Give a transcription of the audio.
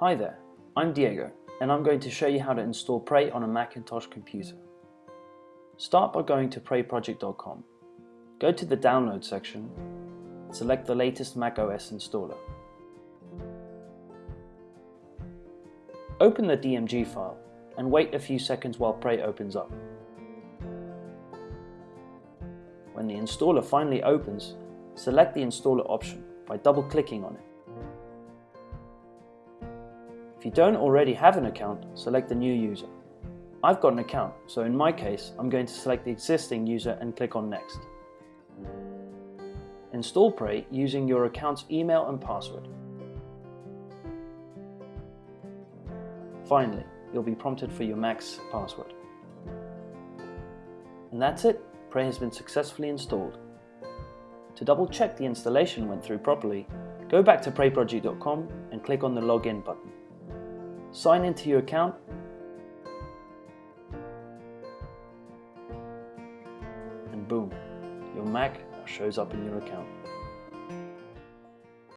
Hi there, I'm Diego and I'm going to show you how to install Prey on a Macintosh computer. Start by going to preyproject.com. Go to the download section, select the latest macOS installer. Open the DMG file and wait a few seconds while Prey opens up. When the installer finally opens, select the installer option by double-clicking on it. If you don't already have an account, select the new user. I've got an account, so in my case, I'm going to select the existing user and click on Next. Install Prey using your account's email and password. Finally, you'll be prompted for your Mac's password. And that's it, Prey has been successfully installed. To double check the installation went through properly, go back to preyproject.com and click on the Login button sign into your account, and boom, your Mac shows up in your account.